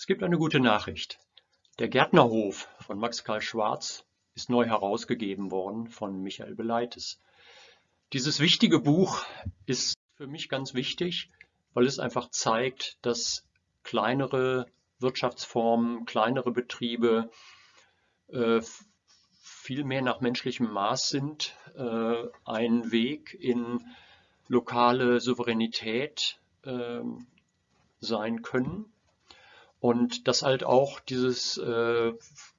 Es gibt eine gute Nachricht. Der Gärtnerhof von Max Karl Schwarz ist neu herausgegeben worden von Michael Beleites. Dieses wichtige Buch ist für mich ganz wichtig, weil es einfach zeigt, dass kleinere Wirtschaftsformen, kleinere Betriebe äh, viel mehr nach menschlichem Maß sind, äh, ein Weg in lokale Souveränität äh, sein können und dass halt auch dieses äh,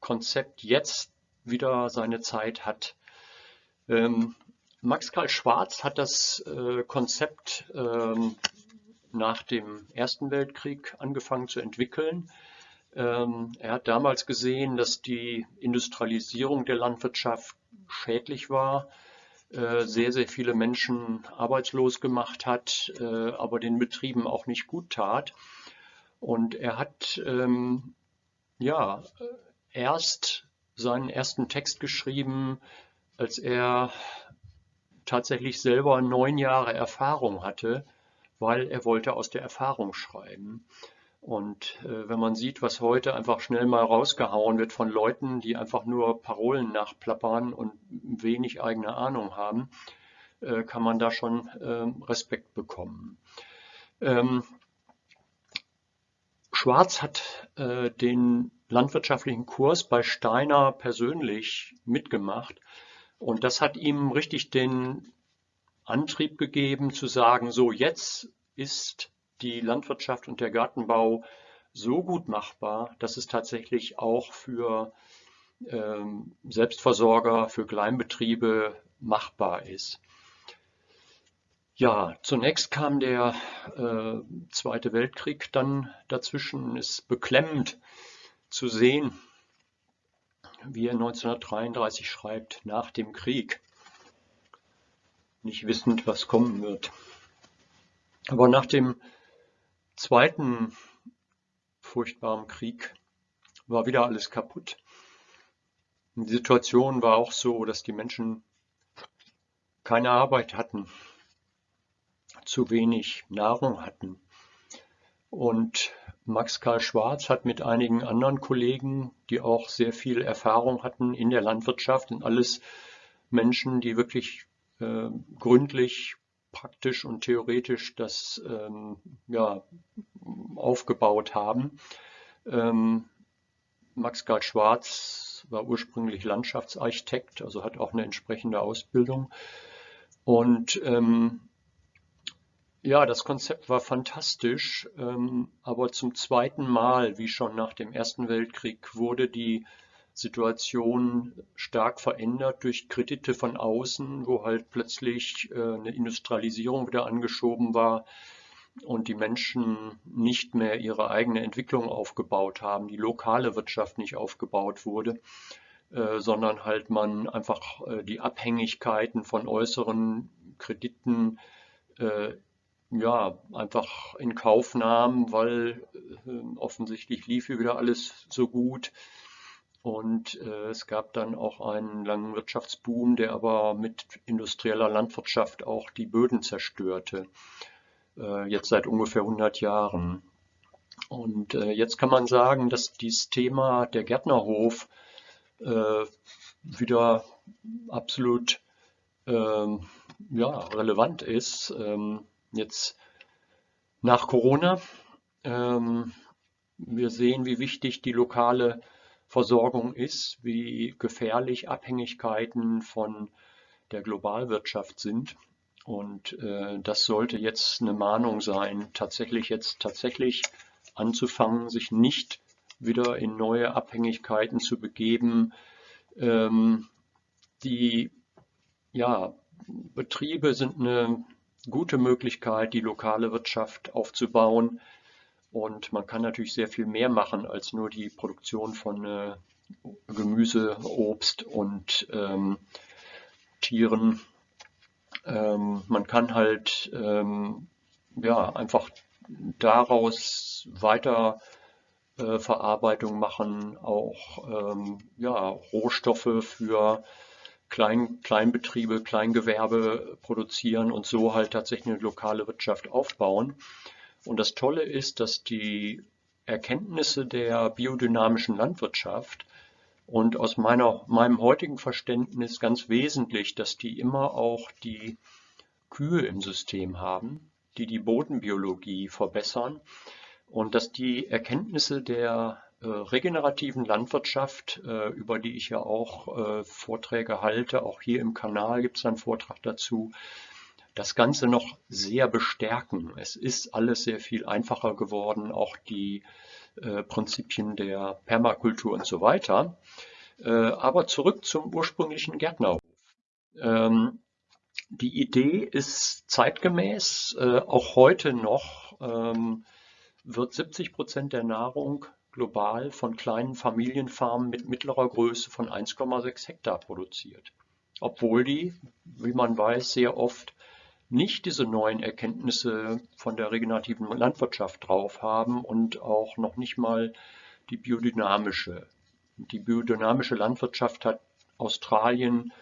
Konzept jetzt wieder seine Zeit hat. Ähm, Max Karl Schwarz hat das äh, Konzept ähm, nach dem Ersten Weltkrieg angefangen zu entwickeln. Ähm, er hat damals gesehen, dass die Industrialisierung der Landwirtschaft schädlich war, äh, sehr, sehr viele Menschen arbeitslos gemacht hat, äh, aber den Betrieben auch nicht gut tat. Und er hat ähm, ja erst seinen ersten Text geschrieben, als er tatsächlich selber neun Jahre Erfahrung hatte, weil er wollte aus der Erfahrung schreiben. Und äh, wenn man sieht, was heute einfach schnell mal rausgehauen wird von Leuten, die einfach nur Parolen nachplappern und wenig eigene Ahnung haben, äh, kann man da schon äh, Respekt bekommen. Ähm, Schwarz hat äh, den landwirtschaftlichen Kurs bei Steiner persönlich mitgemacht und das hat ihm richtig den Antrieb gegeben zu sagen, so jetzt ist die Landwirtschaft und der Gartenbau so gut machbar, dass es tatsächlich auch für ähm, Selbstversorger, für Kleinbetriebe machbar ist. Ja, zunächst kam der äh, Zweite Weltkrieg dann dazwischen. Es ist beklemmend zu sehen, wie er 1933 schreibt, nach dem Krieg, nicht wissend, was kommen wird. Aber nach dem zweiten furchtbaren Krieg war wieder alles kaputt. Die Situation war auch so, dass die Menschen keine Arbeit hatten, zu wenig Nahrung hatten. Und Max Karl Schwarz hat mit einigen anderen Kollegen, die auch sehr viel Erfahrung hatten in der Landwirtschaft, und alles Menschen, die wirklich äh, gründlich, praktisch und theoretisch das ähm, ja, aufgebaut haben. Ähm, Max Karl Schwarz war ursprünglich Landschaftsarchitekt, also hat auch eine entsprechende Ausbildung. Und ähm, ja, das Konzept war fantastisch, ähm, aber zum zweiten Mal, wie schon nach dem Ersten Weltkrieg, wurde die Situation stark verändert durch Kredite von außen, wo halt plötzlich äh, eine Industrialisierung wieder angeschoben war und die Menschen nicht mehr ihre eigene Entwicklung aufgebaut haben, die lokale Wirtschaft nicht aufgebaut wurde, äh, sondern halt man einfach äh, die Abhängigkeiten von äußeren Krediten ja, einfach in Kauf nahm, weil äh, offensichtlich lief hier wieder alles so gut. Und äh, es gab dann auch einen langen Wirtschaftsboom, der aber mit industrieller Landwirtschaft auch die Böden zerstörte. Äh, jetzt seit ungefähr 100 Jahren. Und äh, jetzt kann man sagen, dass dieses Thema der Gärtnerhof äh, wieder absolut ähm, ja, relevant ist. Ähm, Jetzt nach Corona. Ähm, wir sehen, wie wichtig die lokale Versorgung ist, wie gefährlich Abhängigkeiten von der Globalwirtschaft sind. Und äh, das sollte jetzt eine Mahnung sein, tatsächlich jetzt tatsächlich anzufangen, sich nicht wieder in neue Abhängigkeiten zu begeben. Ähm, die ja, Betriebe sind eine gute Möglichkeit, die lokale Wirtschaft aufzubauen. Und man kann natürlich sehr viel mehr machen als nur die Produktion von äh, Gemüse, Obst und ähm, Tieren. Ähm, man kann halt ähm, ja, einfach daraus weiter äh, Verarbeitung machen, auch ähm, ja, Rohstoffe für Klein, Kleinbetriebe, Kleingewerbe produzieren und so halt tatsächlich eine lokale Wirtschaft aufbauen. Und das Tolle ist, dass die Erkenntnisse der biodynamischen Landwirtschaft und aus meiner, meinem heutigen Verständnis ganz wesentlich, dass die immer auch die Kühe im System haben, die die Bodenbiologie verbessern und dass die Erkenntnisse der regenerativen Landwirtschaft, äh, über die ich ja auch äh, Vorträge halte, auch hier im Kanal gibt es einen Vortrag dazu, das Ganze noch sehr bestärken. Es ist alles sehr viel einfacher geworden, auch die äh, Prinzipien der Permakultur und so weiter. Äh, aber zurück zum ursprünglichen Gärtnerhof. Ähm, die Idee ist zeitgemäß, äh, auch heute noch ähm, wird 70 Prozent der Nahrung global von kleinen Familienfarmen mit mittlerer Größe von 1,6 Hektar produziert. Obwohl die, wie man weiß, sehr oft nicht diese neuen Erkenntnisse von der regenerativen Landwirtschaft drauf haben und auch noch nicht mal die biodynamische. Die biodynamische Landwirtschaft hat Australien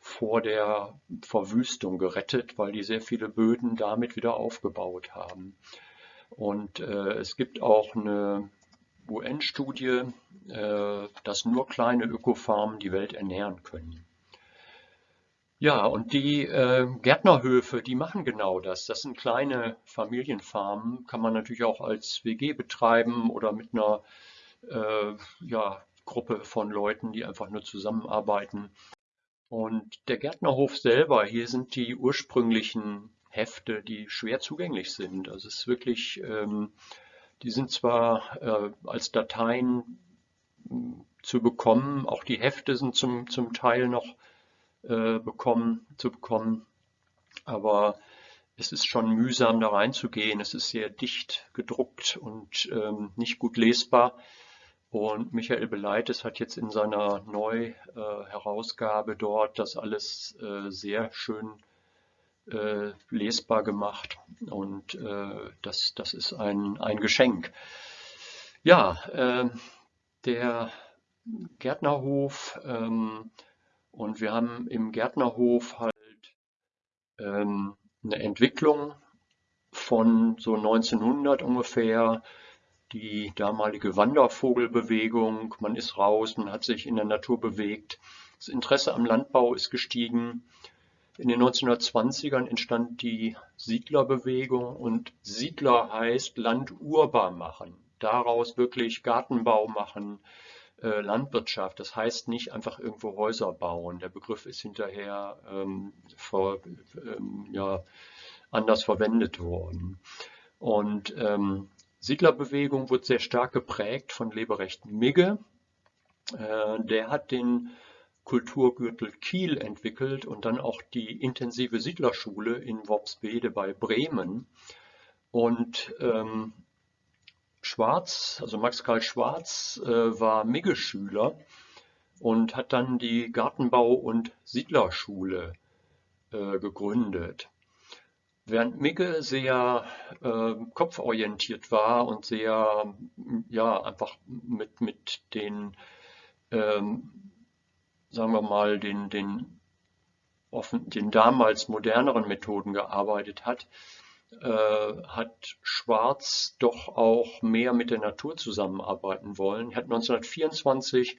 vor der Verwüstung gerettet, weil die sehr viele Böden damit wieder aufgebaut haben. Und äh, es gibt auch eine UN-Studie, äh, dass nur kleine Ökofarmen die Welt ernähren können. Ja, und die äh, Gärtnerhöfe, die machen genau das. Das sind kleine Familienfarmen, kann man natürlich auch als WG betreiben oder mit einer äh, ja, Gruppe von Leuten, die einfach nur zusammenarbeiten. Und der Gärtnerhof selber, hier sind die ursprünglichen Hefte, die schwer zugänglich sind. Also es ist wirklich, ähm, die sind zwar äh, als Dateien zu bekommen, auch die Hefte sind zum, zum Teil noch äh, bekommen, zu bekommen. Aber es ist schon mühsam da reinzugehen. Es ist sehr dicht gedruckt und ähm, nicht gut lesbar. Und Michael Beleites hat jetzt in seiner Neu-Herausgabe dort das alles äh, sehr schön äh, lesbar gemacht. Und äh, das, das ist ein, ein Geschenk. Ja, äh, der Gärtnerhof ähm, und wir haben im Gärtnerhof halt ähm, eine Entwicklung von so 1900 ungefähr, die damalige Wandervogelbewegung, man ist raus, man hat sich in der Natur bewegt. Das Interesse am Landbau ist gestiegen. In den 1920ern entstand die Siedlerbewegung und Siedler heißt Land urbar machen, daraus wirklich Gartenbau machen, äh, Landwirtschaft. Das heißt nicht einfach irgendwo Häuser bauen. Der Begriff ist hinterher ähm, ver, ähm, ja, anders verwendet worden. Und ähm, Siedlerbewegung wurde sehr stark geprägt von Leberecht Migge. Äh, der hat den Kulturgürtel Kiel entwickelt und dann auch die intensive Siedlerschule in Worpsbede bei Bremen. Und ähm, Schwarz, also Max Karl Schwarz, äh, war Migge-Schüler und hat dann die Gartenbau- und Siedlerschule äh, gegründet. Während Migge sehr äh, kopforientiert war und sehr, ja, einfach mit, mit den, ähm, sagen wir mal, den, den, offen, den damals moderneren Methoden gearbeitet hat, äh, hat Schwarz doch auch mehr mit der Natur zusammenarbeiten wollen. Er hat 1924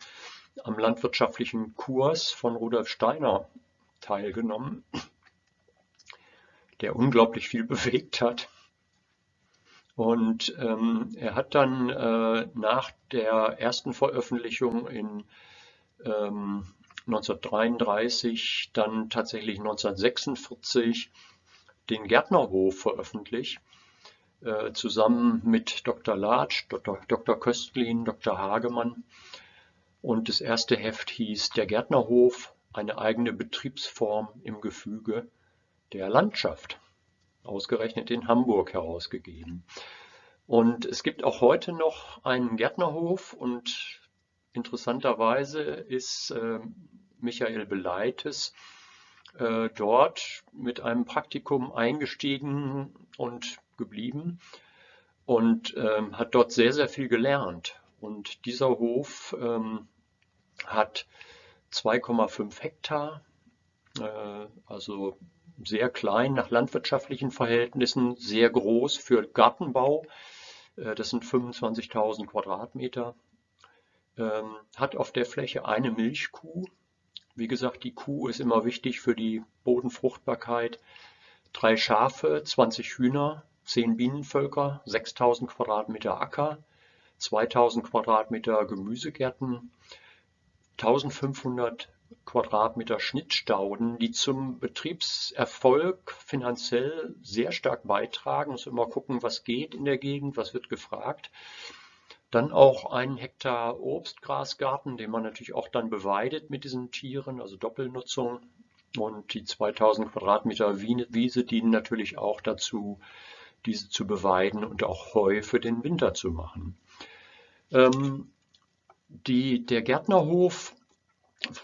am landwirtschaftlichen Kurs von Rudolf Steiner teilgenommen, der unglaublich viel bewegt hat. Und ähm, er hat dann äh, nach der ersten Veröffentlichung in ähm, 1933, dann tatsächlich 1946 den Gärtnerhof veröffentlicht, äh, zusammen mit Dr. Latsch, Dr. Dr. Köstlin, Dr. Hagemann. Und das erste Heft hieß Der Gärtnerhof, eine eigene Betriebsform im Gefüge der Landschaft, ausgerechnet in Hamburg herausgegeben. Und es gibt auch heute noch einen Gärtnerhof und interessanterweise ist äh, Michael Beleites äh, dort mit einem Praktikum eingestiegen und geblieben und ähm, hat dort sehr, sehr viel gelernt. Und dieser Hof ähm, hat 2,5 Hektar, äh, also sehr klein nach landwirtschaftlichen Verhältnissen, sehr groß für Gartenbau. Äh, das sind 25.000 Quadratmeter. Ähm, hat auf der Fläche eine Milchkuh. Wie gesagt, die Kuh ist immer wichtig für die Bodenfruchtbarkeit. Drei Schafe, 20 Hühner, 10 Bienenvölker, 6.000 Quadratmeter Acker, 2.000 Quadratmeter Gemüsegärten, 1.500 Quadratmeter Schnittstauden, die zum Betriebserfolg finanziell sehr stark beitragen. Muss immer gucken, was geht in der Gegend, was wird gefragt. Dann auch einen Hektar Obstgrasgarten, den man natürlich auch dann beweidet mit diesen Tieren, also Doppelnutzung. Und die 2000 Quadratmeter Wiese dienen natürlich auch dazu, diese zu beweiden und auch Heu für den Winter zu machen. Ähm, die, der Gärtnerhof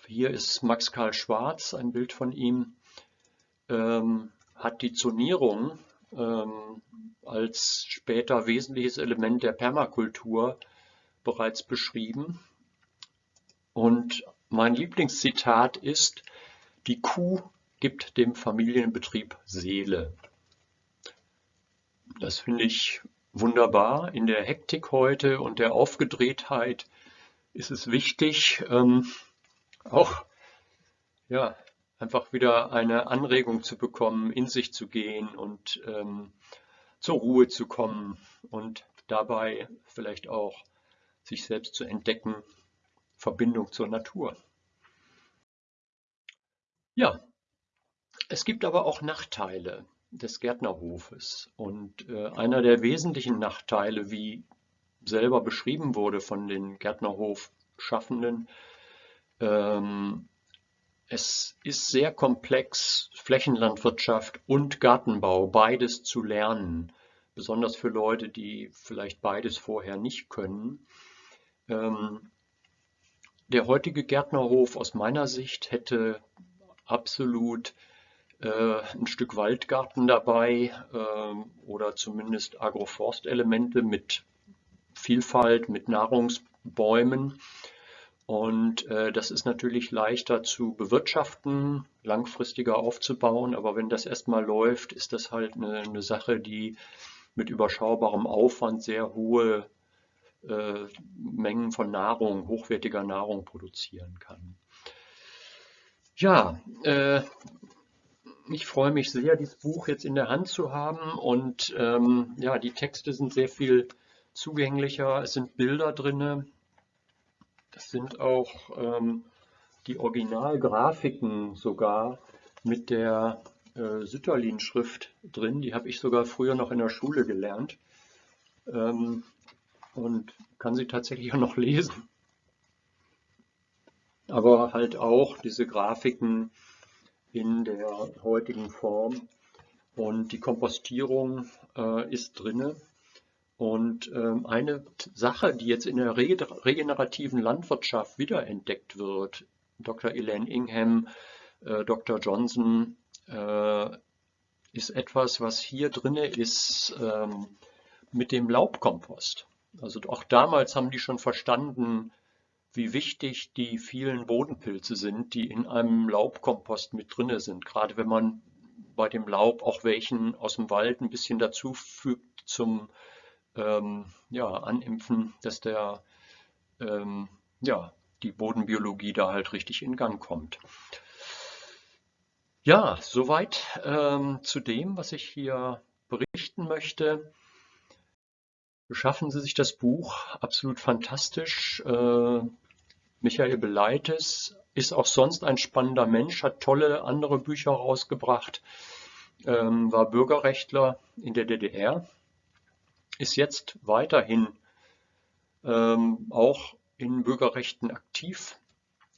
hier ist Max Karl Schwarz, ein Bild von ihm, ähm, hat die Zonierung ähm, als später wesentliches Element der Permakultur bereits beschrieben. Und mein Lieblingszitat ist, die Kuh gibt dem Familienbetrieb Seele. Das finde ich wunderbar. In der Hektik heute und der Aufgedrehtheit ist es wichtig, ähm, auch ja, einfach wieder eine Anregung zu bekommen, in sich zu gehen und ähm, zur Ruhe zu kommen und dabei vielleicht auch sich selbst zu entdecken, Verbindung zur Natur. Ja, es gibt aber auch Nachteile des Gärtnerhofes und äh, einer der wesentlichen Nachteile, wie selber beschrieben wurde von den Gärtnerhof-Schaffenden, ähm, es ist sehr komplex, Flächenlandwirtschaft und Gartenbau, beides zu lernen, besonders für Leute, die vielleicht beides vorher nicht können. Ähm, der heutige Gärtnerhof aus meiner Sicht hätte absolut äh, ein Stück Waldgarten dabei äh, oder zumindest Agroforstelemente mit Vielfalt, mit Nahrungsbäumen. Und äh, das ist natürlich leichter zu bewirtschaften, langfristiger aufzubauen. Aber wenn das erstmal läuft, ist das halt eine, eine Sache, die mit überschaubarem Aufwand sehr hohe äh, Mengen von Nahrung, hochwertiger Nahrung produzieren kann. Ja, äh, ich freue mich sehr, dieses Buch jetzt in der Hand zu haben und ähm, ja, die Texte sind sehr viel zugänglicher, es sind Bilder drin, es sind auch ähm, die Originalgrafiken sogar mit der äh, Sütterlin-Schrift drin. Die habe ich sogar früher noch in der Schule gelernt ähm, und kann sie tatsächlich auch noch lesen. Aber halt auch diese Grafiken in der heutigen Form. Und die Kompostierung äh, ist drinne. Und ähm, eine Sache, die jetzt in der regenerativen Landwirtschaft wiederentdeckt wird, Dr. Elaine Ingham, äh, Dr. Johnson, äh, ist etwas, was hier drin ist ähm, mit dem Laubkompost. Also auch damals haben die schon verstanden, wie wichtig die vielen Bodenpilze sind, die in einem Laubkompost mit drin sind. Gerade wenn man bei dem Laub auch welchen aus dem Wald ein bisschen dazu fügt zum ähm, ja, animpfen, dass der, ähm, ja, die Bodenbiologie da halt richtig in Gang kommt. Ja, soweit ähm, zu dem, was ich hier berichten möchte. Beschaffen Sie sich das Buch, absolut fantastisch. Äh, Michael Beleites ist auch sonst ein spannender Mensch, hat tolle andere Bücher rausgebracht, ähm, war Bürgerrechtler in der DDR ist jetzt weiterhin ähm, auch in Bürgerrechten aktiv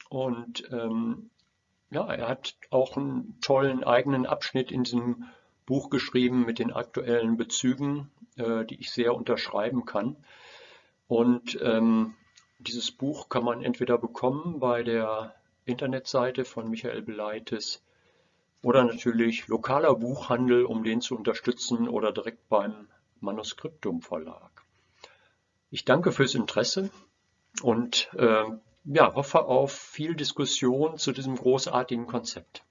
und ähm, ja, er hat auch einen tollen eigenen Abschnitt in diesem Buch geschrieben mit den aktuellen Bezügen, äh, die ich sehr unterschreiben kann. Und ähm, dieses Buch kann man entweder bekommen bei der Internetseite von Michael Beleites oder natürlich lokaler Buchhandel, um den zu unterstützen oder direkt beim Manuskriptum Verlag. Ich danke fürs Interesse und äh, ja, hoffe auf viel Diskussion zu diesem großartigen Konzept.